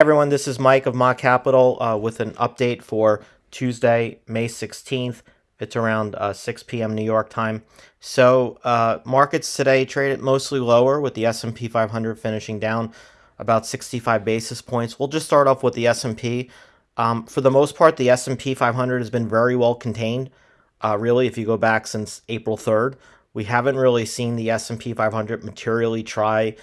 everyone, this is Mike of Mott Capital uh, with an update for Tuesday, May 16th. It's around uh, 6 p.m. New York time. So uh, markets today traded mostly lower with the S&P 500 finishing down about 65 basis points. We'll just start off with the S&P. Um, for the most part, the S&P 500 has been very well contained. Uh, really, if you go back since April 3rd, we haven't really seen the S&P 500 materially try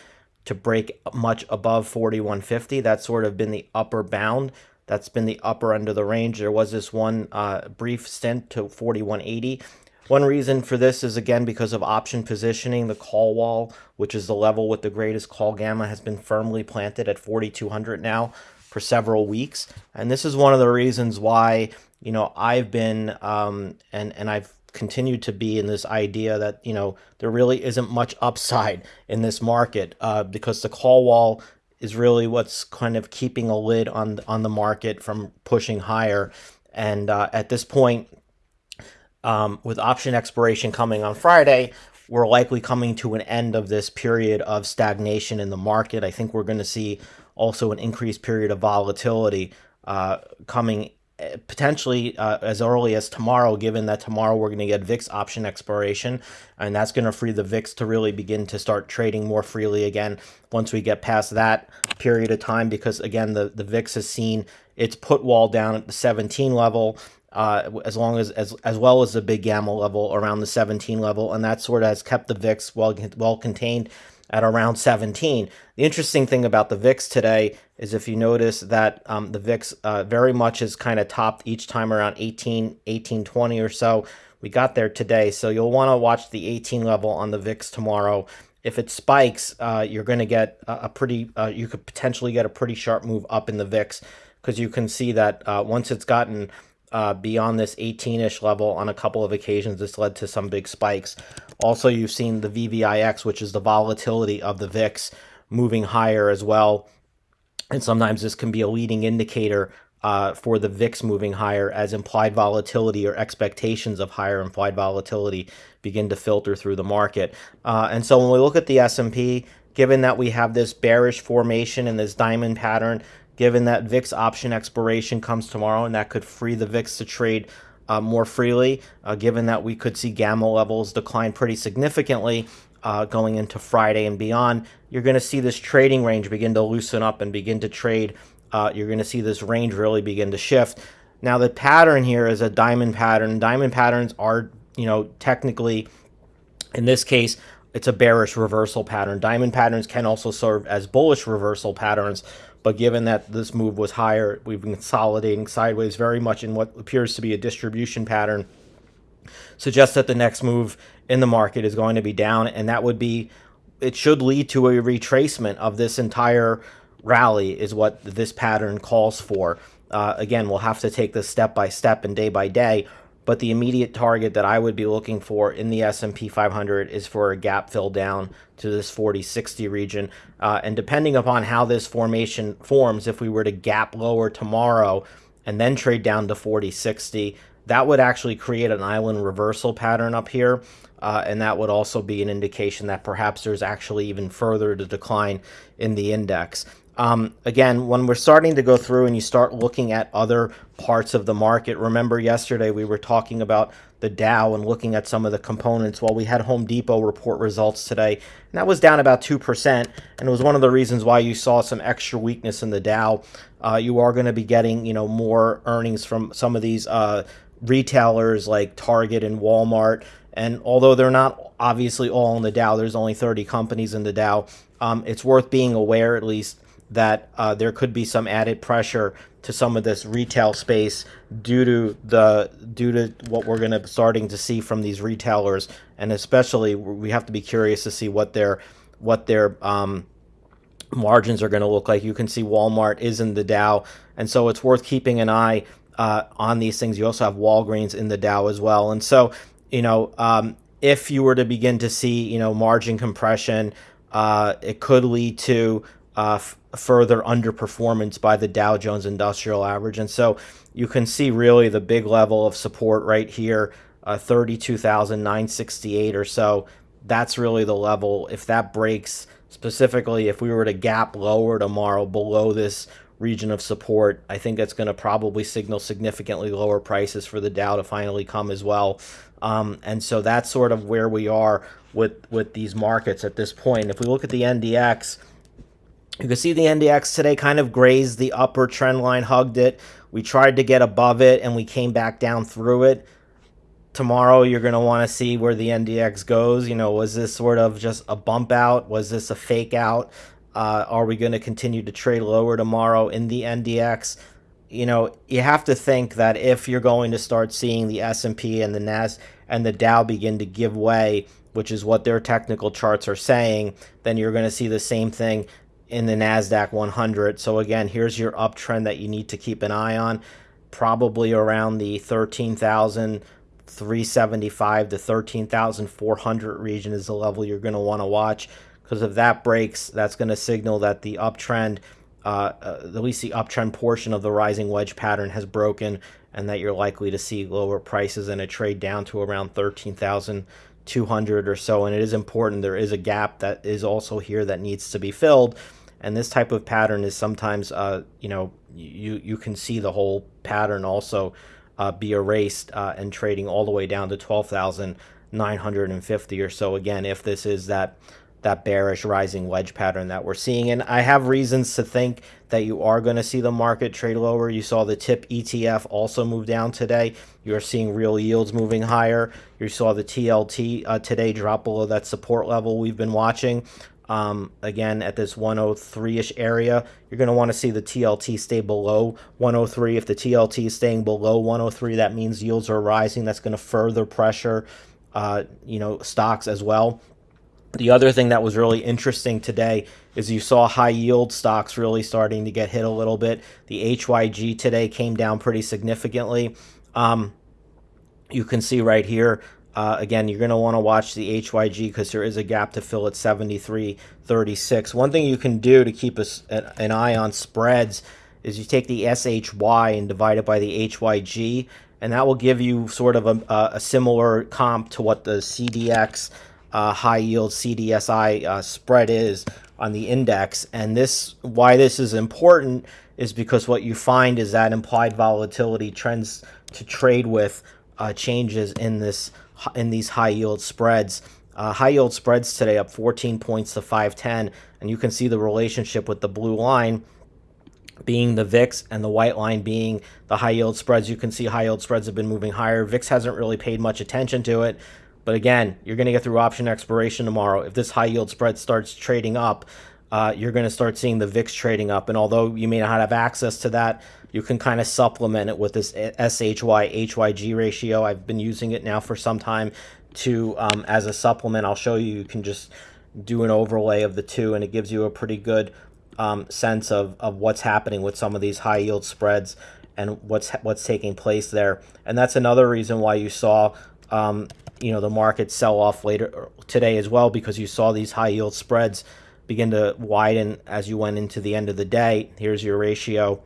to break much above 4150. That's sort of been the upper bound. That's been the upper end of the range. There was this one uh, brief stint to 4180. One reason for this is again because of option positioning. The call wall, which is the level with the greatest call gamma, has been firmly planted at 4200 now for several weeks. And this is one of the reasons why, you know, I've been um, and and I've continue to be in this idea that you know there really isn't much upside in this market uh, because the call wall is really what's kind of keeping a lid on on the market from pushing higher. And uh, at this point, um, with option expiration coming on Friday, we're likely coming to an end of this period of stagnation in the market. I think we're going to see also an increased period of volatility uh, coming potentially uh, as early as tomorrow, given that tomorrow we're going to get VIX option expiration, and that's going to free the VIX to really begin to start trading more freely again once we get past that period of time, because again, the, the VIX has seen its put wall down at the 17 level. Uh, as long as, as as well as the big gamma level around the 17 level, and that sort of has kept the VIX well well contained at around 17. The interesting thing about the VIX today is if you notice that um, the VIX uh, very much is kind of topped each time around 18, 18, 20 or so. We got there today, so you'll want to watch the 18 level on the VIX tomorrow. If it spikes, uh, you're going to get a, a pretty, uh, you could potentially get a pretty sharp move up in the VIX because you can see that uh, once it's gotten uh, beyond this 18-ish level on a couple of occasions. This led to some big spikes. Also, you've seen the VVIX, which is the volatility of the VIX, moving higher as well. And sometimes this can be a leading indicator uh, for the VIX moving higher as implied volatility or expectations of higher implied volatility begin to filter through the market. Uh, and so when we look at the S&P, given that we have this bearish formation and this diamond pattern, given that VIX option expiration comes tomorrow and that could free the VIX to trade uh, more freely, uh, given that we could see gamma levels decline pretty significantly uh, going into Friday and beyond, you're going to see this trading range begin to loosen up and begin to trade. Uh, you're going to see this range really begin to shift. Now, the pattern here is a diamond pattern. Diamond patterns are, you know, technically, in this case, it's a bearish reversal pattern. Diamond patterns can also serve as bullish reversal patterns, but given that this move was higher, we've been consolidating sideways very much in what appears to be a distribution pattern, suggests that the next move in the market is going to be down, and that would be, it should lead to a retracement of this entire rally is what this pattern calls for. Uh, again, we'll have to take this step by step and day by day, but the immediate target that I would be looking for in the S&P 500 is for a gap fill down to this 4060 region. Uh, and depending upon how this formation forms, if we were to gap lower tomorrow and then trade down to 4060, that would actually create an island reversal pattern up here. Uh, and that would also be an indication that perhaps there's actually even further to decline in the index. Um, again, when we're starting to go through and you start looking at other parts of the market, remember yesterday we were talking about the Dow and looking at some of the components. Well, we had Home Depot report results today, and that was down about 2%, and it was one of the reasons why you saw some extra weakness in the Dow. Uh, you are going to be getting, you know, more earnings from some of these uh, retailers like Target and Walmart, and although they're not obviously all in the Dow, there's only 30 companies in the Dow, um, it's worth being aware at least that uh, there could be some added pressure to some of this retail space due to the due to what we're going to be starting to see from these retailers, and especially we have to be curious to see what their what their um, margins are going to look like. You can see Walmart is in the Dow, and so it's worth keeping an eye uh, on these things. You also have Walgreens in the Dow as well, and so you know um, if you were to begin to see you know margin compression, uh, it could lead to uh, further underperformance by the Dow Jones Industrial Average. And so you can see really the big level of support right here, uh, 32,968 or so. That's really the level. If that breaks, specifically if we were to gap lower tomorrow below this region of support. I think that's going to probably signal significantly lower prices for the Dow to finally come as well. Um, and so that's sort of where we are with with these markets at this point. If we look at the NDX, you can see the NDX today kind of grazed the upper trend line, hugged it. We tried to get above it and we came back down through it. Tomorrow, you're going to want to see where the NDX goes. You know, was this sort of just a bump out? Was this a fake out? Uh, are we going to continue to trade lower tomorrow in the NDX? You know, you have to think that if you're going to start seeing the S&P and the Nas and the Dow begin to give way, which is what their technical charts are saying, then you're going to see the same thing in the Nasdaq 100. So again, here's your uptrend that you need to keep an eye on, probably around the 13,375 to 13,400 region is the level you're going to want to watch because if that breaks, that's going to signal that the uptrend, uh, uh, at least the uptrend portion of the rising wedge pattern has broken and that you're likely to see lower prices and a trade down to around 13,200 or so. And it is important, there is a gap that is also here that needs to be filled. And this type of pattern is sometimes, uh, you know, you, you can see the whole pattern also uh, be erased uh, and trading all the way down to 12,950 or so. Again, if this is that that bearish rising wedge pattern that we're seeing. And I have reasons to think that you are going to see the market trade lower. You saw the TIP ETF also move down today. You're seeing real yields moving higher. You saw the TLT uh, today drop below that support level we've been watching. Um, again, at this 103-ish area, you're going to want to see the TLT stay below 103. If the TLT is staying below 103, that means yields are rising. That's going to further pressure, uh, you know, stocks as well. The other thing that was really interesting today is you saw high yield stocks really starting to get hit a little bit. The HYG today came down pretty significantly. Um, you can see right here, uh, again, you're going to want to watch the HYG because there is a gap to fill at 73.36. One thing you can do to keep a, an eye on spreads is you take the SHY and divide it by the HYG, and that will give you sort of a, a similar comp to what the CDX uh, high yield CDSI uh, spread is on the index. And this, why this is important is because what you find is that implied volatility trends to trade with uh, changes in this in these high yield spreads. Uh, high yield spreads today up 14 points to 510, and you can see the relationship with the blue line being the VIX and the white line being the high yield spreads. You can see high yield spreads have been moving higher. VIX hasn't really paid much attention to it. But again, you're going to get through option expiration tomorrow. If this high yield spread starts trading up, uh, you're going to start seeing the VIX trading up. And although you may not have access to that, you can kind of supplement it with this SHY HYG ratio. I've been using it now for some time to um, as a supplement. I'll show you. You can just do an overlay of the two, and it gives you a pretty good um, sense of, of what's happening with some of these high yield spreads and what's what's taking place there. And that's another reason why you saw um, you know the market sell off later today as well because you saw these high yield spreads begin to widen as you went into the end of the day. Here's your ratio.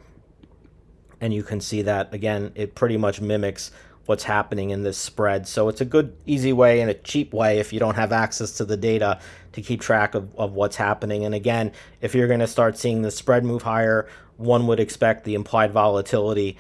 And you can see that again, it pretty much mimics what's happening in this spread. So it's a good, easy way and a cheap way if you don't have access to the data to keep track of, of what's happening. And again, if you're going to start seeing the spread move higher, one would expect the implied volatility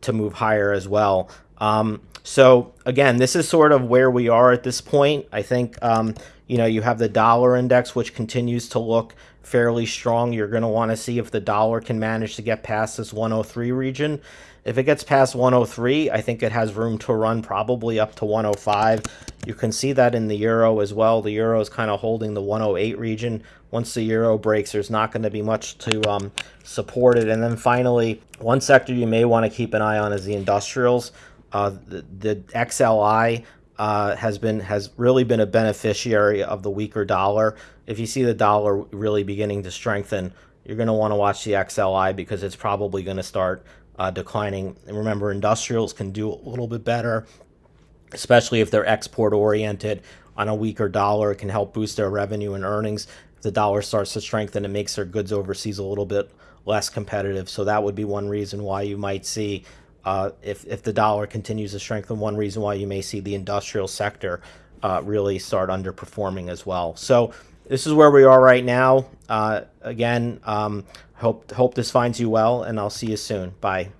to move higher as well. Um, so again, this is sort of where we are at this point. I think um, you know you have the dollar index, which continues to look fairly strong. You're going to want to see if the dollar can manage to get past this 103 region. If it gets past 103, I think it has room to run probably up to 105. You can see that in the euro as well. The euro is kind of holding the 108 region. Once the euro breaks, there's not going to be much to um, support it. And then finally, one sector you may want to keep an eye on is the industrials. Uh, the, the XLI uh, has been has really been a beneficiary of the weaker dollar. If you see the dollar really beginning to strengthen, you're going to want to watch the XLI because it's probably going to start uh, declining. And remember, industrials can do a little bit better, especially if they're export oriented. On a weaker dollar, it can help boost their revenue and earnings. If the dollar starts to strengthen, it makes their goods overseas a little bit less competitive. So that would be one reason why you might see uh, if, if the dollar continues to strengthen, one reason why you may see the industrial sector uh, really start underperforming as well. So this is where we are right now. Uh, again, um, hope hope this finds you well, and I'll see you soon. Bye.